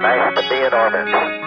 Nice to be in orbit.